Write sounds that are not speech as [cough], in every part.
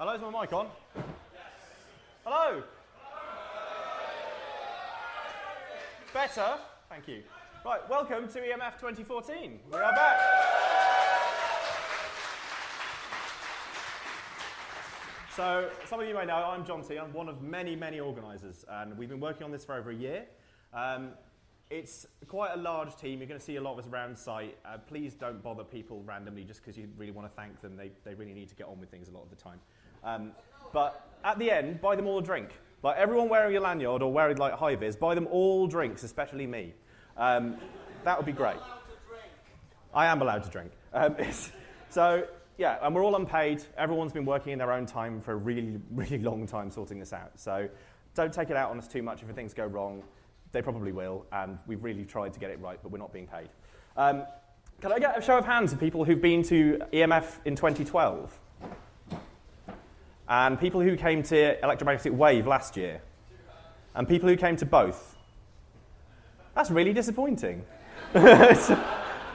Hello, is my mic on? Yes. Hello? Better? Thank you. Right, welcome to EMF 2014. We are back. So, some of you may know I'm Jonty. I'm one of many, many organisers, and we've been working on this for over a year. Um, it's quite a large team. You're going to see a lot of us around site. Uh, please don't bother people randomly just because you really want to thank them. They, they really need to get on with things a lot of the time. Um, but at the end, buy them all a drink. Like everyone wearing a lanyard or wearing like high vis, buy them all drinks, especially me. Um, that would be great. I am allowed to drink. Um, so yeah, and we're all unpaid. Everyone's been working in their own time for a really, really long time sorting this out. So don't take it out on us too much if things go wrong. They probably will, and we've really tried to get it right, but we're not being paid. Um, can I get a show of hands of people who've been to EMF in 2012? And people who came to Electromagnetic Wave last year? And people who came to both? That's really disappointing. [laughs] I thought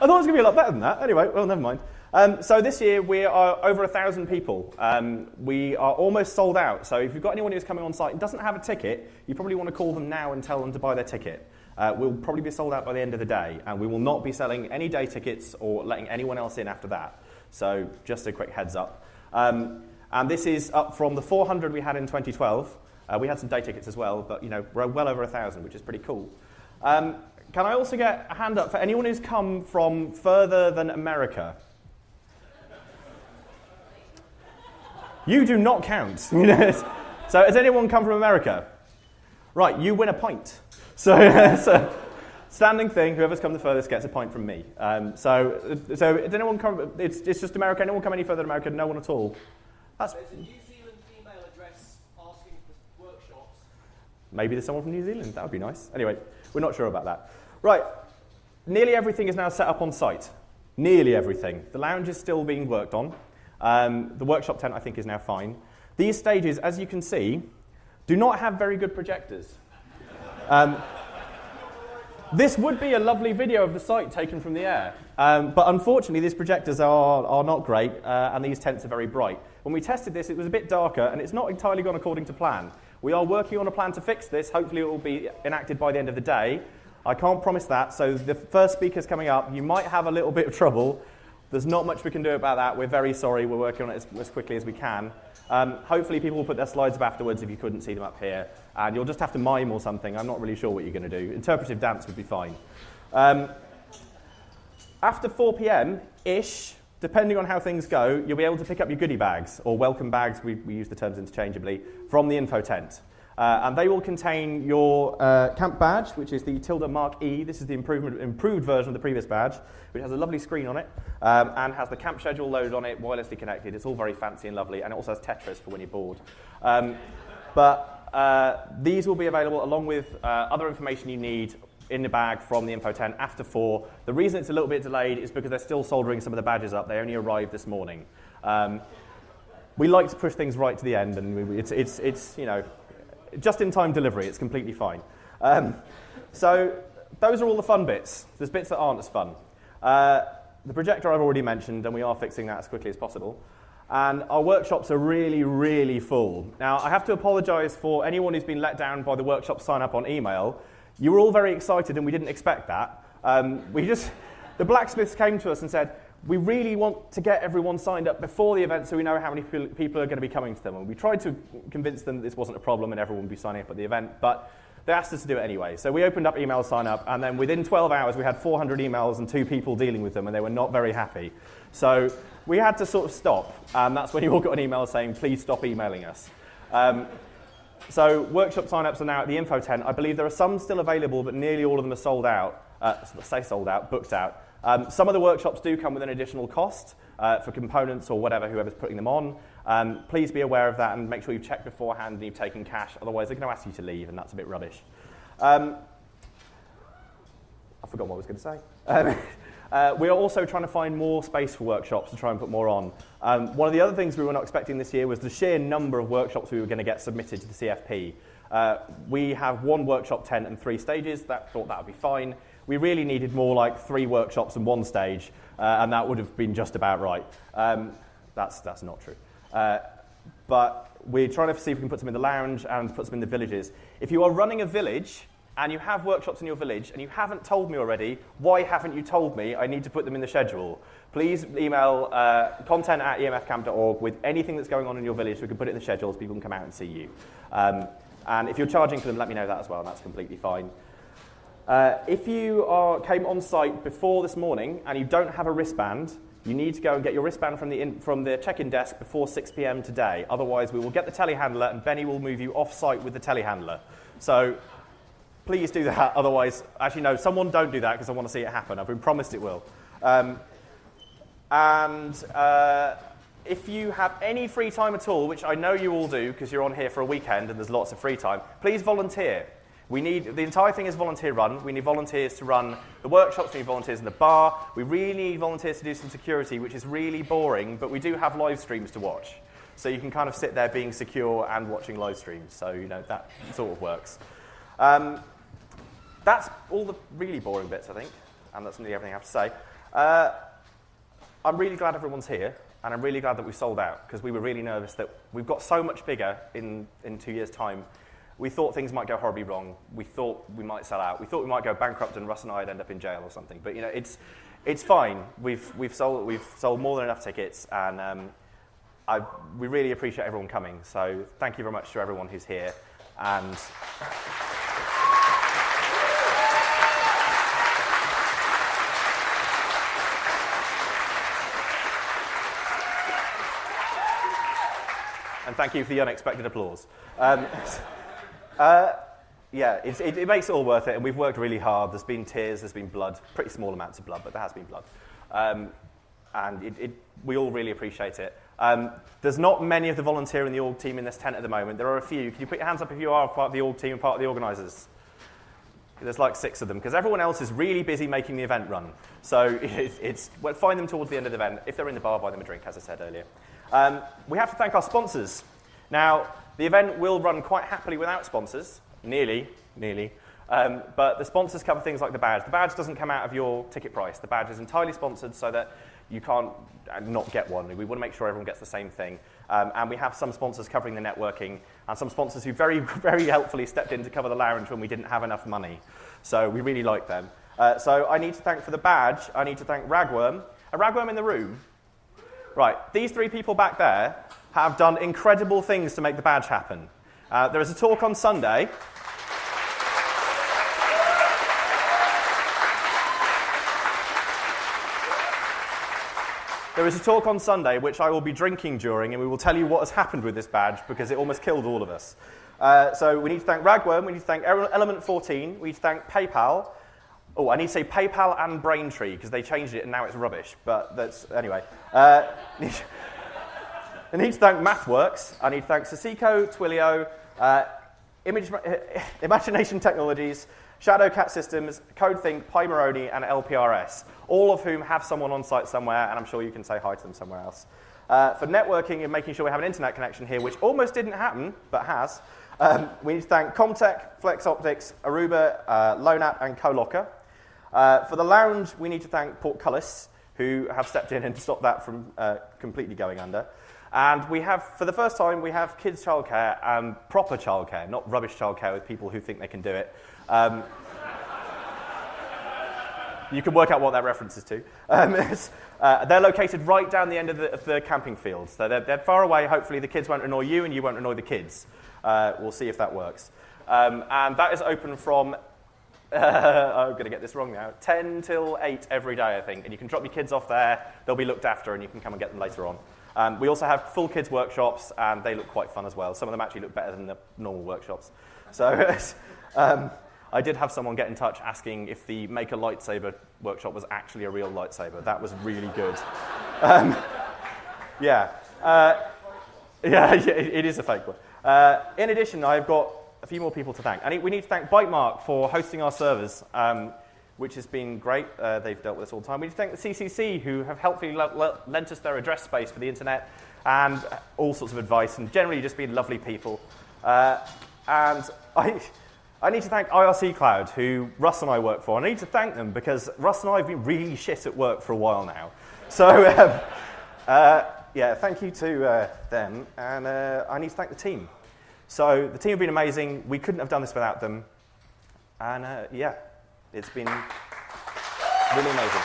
it was going to be a lot better than that. Anyway, well, never mind. Um, so this year we are over a thousand people. Um, we are almost sold out. So if you've got anyone who's coming on site and doesn't have a ticket, you probably want to call them now and tell them to buy their ticket. Uh, we'll probably be sold out by the end of the day, and we will not be selling any day tickets or letting anyone else in after that. So just a quick heads up. Um, and this is up from the 400 we had in 2012. Uh, we had some day tickets as well, but you know we're well over a thousand, which is pretty cool. Um, can I also get a hand up for anyone who's come from further than America? You do not count. [laughs] so has anyone come from America? Right, you win a pint. [laughs] So, so standing thing, whoever's come the furthest gets a pint from me. Um, so, so did anyone come, it's, it's just America, anyone come any further than America? No one at all? That's There's a New Zealand email address asking for workshops. Maybe there's someone from New Zealand, that would be nice. Anyway, we're not sure about that. Right, nearly everything is now set up on site. Nearly everything. The lounge is still being worked on. Um, the workshop tent, I think, is now fine. These stages, as you can see, do not have very good projectors. Um, this would be a lovely video of the site taken from the air, um, but unfortunately, these projectors are, are not great, uh, and these tents are very bright. When we tested this, it was a bit darker, and it's not entirely gone according to plan. We are working on a plan to fix this. Hopefully, it will be enacted by the end of the day. I can't promise that, so the first speaker's coming up. You might have a little bit of trouble, there's not much we can do about that. We're very sorry. We're working on it as, as quickly as we can. Um, hopefully, people will put their slides up afterwards if you couldn't see them up here. And you'll just have to mime or something. I'm not really sure what you're going to do. Interpretive dance would be fine. Um, after 4 p.m. ish, depending on how things go, you'll be able to pick up your goodie bags or welcome bags, we, we use the terms interchangeably, from the info tent. Uh, and they will contain your uh, camp badge, which is the Tilda Mark E. This is the improved version of the previous badge, which has a lovely screen on it um, and has the camp schedule loaded on it, wirelessly connected. It's all very fancy and lovely, and it also has Tetris for when you're bored. Um, but uh, these will be available along with uh, other information you need in the bag from the info tent after four. The reason it's a little bit delayed is because they're still soldering some of the badges up. They only arrived this morning. Um, we like to push things right to the end, and we, it's, it's, it's, you know, just in time delivery, it's completely fine. Um, so those are all the fun bits. There's bits that aren't as fun. Uh, the projector I've already mentioned, and we are fixing that as quickly as possible. And our workshops are really, really full. Now, I have to apologize for anyone who's been let down by the workshop sign up on email. You were all very excited, and we didn't expect that. Um, we just, the blacksmiths came to us and said, we really want to get everyone signed up before the event so we know how many people are going to be coming to them. And we tried to convince them that this wasn't a problem and everyone would be signing up at the event, but they asked us to do it anyway. So we opened up email sign up, and then within 12 hours, we had 400 emails and two people dealing with them, and they were not very happy. So we had to sort of stop, and that's when you all got an email saying, please stop emailing us. Um, so workshop sign-ups are now at the info tent. I believe there are some still available, but nearly all of them are sold out. Uh, say sold out, booked out. Um, some of the workshops do come with an additional cost uh, for components or whatever, whoever's putting them on. Um, please be aware of that and make sure you've checked beforehand and you've taken cash. Otherwise, they're going to ask you to leave, and that's a bit rubbish. Um, I forgot what I was going to say. [laughs] Uh, we are also trying to find more space for workshops to try and put more on. Um, one of the other things we were not expecting this year was the sheer number of workshops we were going to get submitted to the CFP. Uh, we have one workshop tent and three stages. That thought that would be fine. We really needed more like three workshops and one stage, uh, and that would have been just about right. Um, that's, that's not true. Uh, but we're trying to see if we can put some in the lounge and put some in the villages. If you are running a village and you have workshops in your village and you haven't told me already, why haven't you told me I need to put them in the schedule? Please email uh, content at emfcamp.org with anything that's going on in your village so we can put it in the schedule so people can come out and see you. Um, and if you're charging for them, let me know that as well, and that's completely fine. Uh, if you are, came on site before this morning and you don't have a wristband, you need to go and get your wristband from the, in, from the check-in desk before 6 p.m. today. Otherwise, we will get the telehandler and Benny will move you off-site with the telehandler. So please do that. [laughs] Otherwise, actually, no, someone don't do that because I want to see it happen. I've been promised it will. Um, and uh, if you have any free time at all, which I know you all do because you're on here for a weekend and there's lots of free time, please volunteer. We need, the entire thing is volunteer run. We need volunteers to run the workshops, we need volunteers in the bar. We really need volunteers to do some security, which is really boring, but we do have live streams to watch. So you can kind of sit there being secure and watching live streams. So, you know, that sort of works. Um, that's all the really boring bits, I think, and that's nearly everything I have to say. Uh, I'm really glad everyone's here, and I'm really glad that we sold out because we were really nervous that we've got so much bigger in, in two years' time. We thought things might go horribly wrong. We thought we might sell out. We thought we might go bankrupt and Russ and I'd end up in jail or something. But you know, it's, it's fine. We've, we've, sold, we've sold more than enough tickets, and um, I, we really appreciate everyone coming. So thank you very much to everyone who's here. And and thank you for the unexpected applause. Um, [laughs] uh, yeah, it, it, makes it all worth it, and we've worked really hard. There's been tears, there's been blood, pretty small amounts of blood, but there has been blood. Um, and it, it, we all really appreciate it. Um, there's not many of the volunteer in the org team in this tent at the moment. There are a few. Can you put your hands up if you are part of the org team and part of the organisers? There's like six of them because everyone else is really busy making the event run. So [laughs] it's, it's well, find them towards the end of the event. If they're in the bar, buy them a drink, as I said earlier. Um, we have to thank our sponsors. Now, the event will run quite happily without sponsors, nearly, nearly. Um, but the sponsors cover things like the badge. The badge doesn't come out of your ticket price. The badge is entirely sponsored so that you can't uh, not get one. We want to make sure everyone gets the same thing. Um, and we have some sponsors covering the networking and some sponsors who very, [laughs] very helpfully stepped in to cover the lounge when we didn't have enough money. So we really like them. Uh, so I need to thank for the badge, I need to thank Ragworm. A Ragworm in the room? Right, these three people back there have done incredible things to make the badge happen. Uh, there is a talk on Sunday. There is a talk on Sunday which I will be drinking during, and we will tell you what has happened with this badge because it almost killed all of us. Uh, so we need to thank Ragworm, we need to thank Element 14, we need to thank PayPal. Oh, I need to say PayPal and Braintree because they changed it and now it's rubbish. But that's anyway. Uh, [laughs] I need to thank MathWorks. I need to thank Sasico, Twilio, uh, Image, [laughs] Imagination Technologies, Shadowcat Systems, CodeThink, Pimoroni, and LPRS, all of whom have someone on site somewhere, and I'm sure you can say hi to them somewhere else. Uh, for networking and making sure we have an internet connection here, which almost didn't happen, but has, um, we need to thank Comtech, Flexoptix, Aruba, uh, and CoLocker. Uh, for the lounge, we need to thank Portcullis, who have stepped in and stopped that from uh, completely going under. And we have, for the first time, we have kids' childcare and proper childcare, not rubbish childcare with people who think they can do it. Um, you can work out what that references to. Um, [laughs] uh, they're located right down the end of the, of the camping field. So they're, they're, far away. Hopefully, the kids won't annoy you and you won't annoy the kids. Uh, we'll see if that works. Um, and that is open from, uh, [laughs] I'm going to get this wrong now, 10 till 8 every day, I think. And you can drop your kids off there. They'll be looked after and you can come and get them later on. Um, we also have full kids workshops, and they look quite fun as well. Some of them actually look better than the normal workshops. So [laughs] um, I did have someone get in touch asking if the Make a Lightsaber workshop was actually a real lightsaber. That was really good. [laughs] Um, yeah. Uh, yeah, it is a fake one. Uh, in addition, I've got a few more people to thank. We need to thank Bytemark for hosting our servers. Um, which has been great. Uh, they've dealt with us all the time. We need to thank the CCC, who have helpfully lent us their address space for the internet and all sorts of advice, and generally just been lovely people. Uh, and [laughs] I, I need to thank IRCCloud, who Russ and I work for. I need to thank them because Russ and I have been really shit at work for a while now. So, [laughs] um, uh, yeah, thank you to uh, them, and uh, I need to thank the team. So the team have been amazing. We couldn't have done this without them, and uh, yeah, it's been really amazing.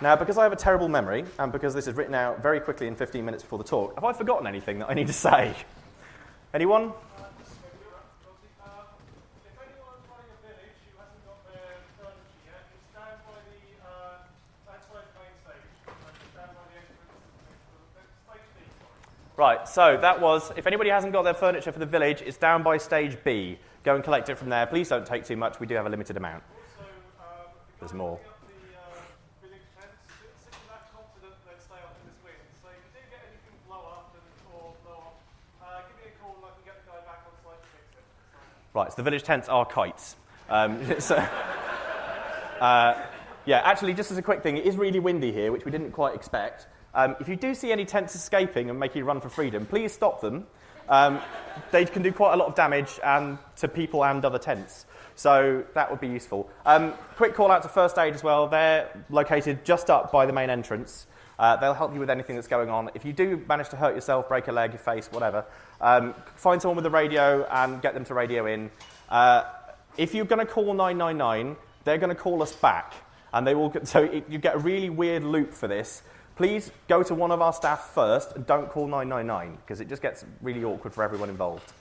Now, because I have a terrible memory, and because this is written out very quickly in 15 minutes before the talk, have I forgotten anything that I need to say? Anyone? If anyone's running a village who hasn't got their furniture yet, it's down by the uh, outside the main stage. It's down by the entrance. the- the Stage D, sorry. Right, so that was, if anybody hasn't got their furniture for the village, it's down by stage B. Go and collect it from there. Please don't take too much, we do have a limited amount. Also, um, There's more. Right, so the village tents are kites. Um, [laughs] so, uh, yeah, actually, just as a quick thing, it is really windy here, which we didn't quite expect. Um, if you do see any tents escaping and making a run for freedom, please stop them. Um, they can do quite a lot of damage and to people and other tents. So that would be useful. Um, quick call out to First Aid as well. They're located just up by the main entrance. Uh, they'll help you with anything that's going on. If you do manage to hurt yourself, break a leg, your face, whatever, um, find someone with a radio and get them to radio in. Uh, if you're going to call 999, they're going to call us back. And they will, [laughs] so it, you get a really weird loop for this. Please go to one of our staff first and don't call 999 because it just gets really awkward for everyone involved.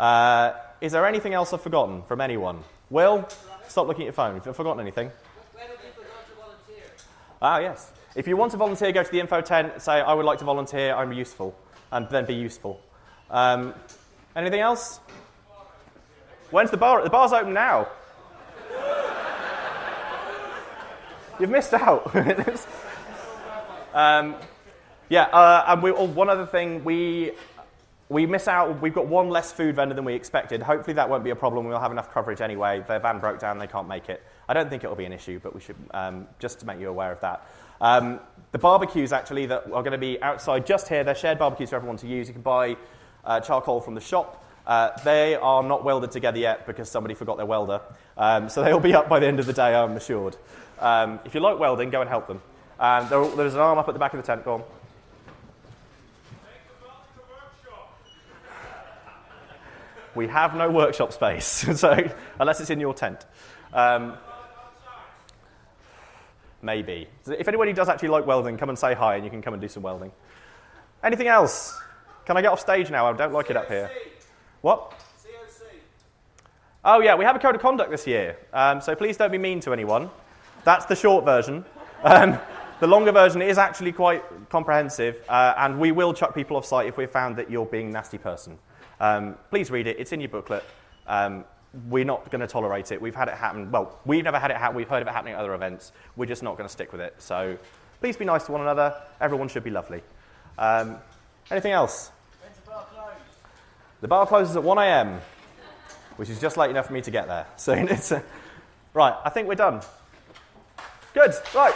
Uh, is there anything else I've forgotten from anyone? Will, stop looking at your phone. If you've forgotten anything. Where do people go to volunteer? Ah, yes. If you want to volunteer, go to the info tent, say, I would like to volunteer, I'm useful, and then be useful. Um, anything else? When's the bar? The bar's open now. [laughs] You've missed out. [laughs] um, yeah, uh, and we, oh, one other thing, we, we miss out, we've got one less food vendor than we expected. Hopefully that won't be a problem. We'll have enough coverage anyway. Their van broke down, they can't make it. I don't think it'll be an issue, but we should, um, just to make you aware of that. Um, the barbecues actually that are going to be outside just here, they're shared barbecues for everyone to use. You can buy uh, charcoal from the shop. Uh, they are not welded together yet because somebody forgot their welder. Um, so they'll be up by the end of the day, I'm assured. Um, if you like welding, go and help them. Um, there, there's an arm up at the back of the tent. Go on. We have no workshop space, [laughs] so unless it's in your tent. Um, maybe. So If anybody does actually like welding, come and say hi, and you can come and do some welding. Anything else? Can I get off stage now? I don't like it up here. What? COC. Oh, yeah, we have a code of conduct this year, um, so please don't be mean to anyone. That's the short version. Um, the longer version is actually quite comprehensive, uh, and we will chuck people off site if we've found that you're being a nasty person. Um, please read it, it's in your booklet. Um, we're not going to tolerate it. We've had it happen. Well, we've never had it happen. We've heard of it happening at other events. We're just not going to stick with it. So please be nice to one another. Everyone should be lovely. Um, anything else? The bar? The bar closes at 1 a.m., which is just late enough for me to get there. [laughs] So it's uh, right. I think we're done. Good. Right.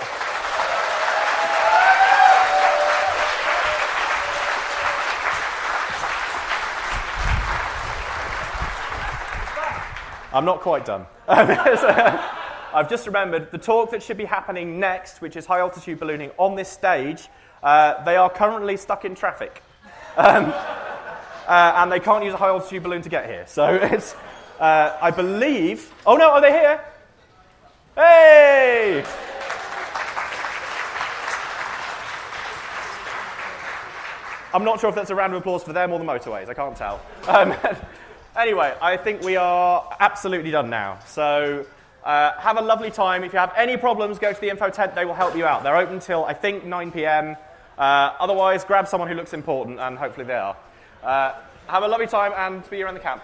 I'm not quite done. [laughs] I've just remembered the talk that should be happening next, which is high altitude ballooning on this stage. Uh, they are currently stuck in traffic. [laughs] Uh, and they can't use a high altitude balloon to get here. So [laughs] it's, uh, I believe. Oh no, are they here? Hey! I'm not sure if that's a round of applause for them or the motorways. I can't tell. Um, anyway, I think we are absolutely done now. So uh, have a lovely time. If you have any problems, go to the info tent. They will help you out. They're open till I think 9 p.m. Uh, otherwise, grab someone who looks important, and hopefully they are. Uh, have a lovely time and be around the camp.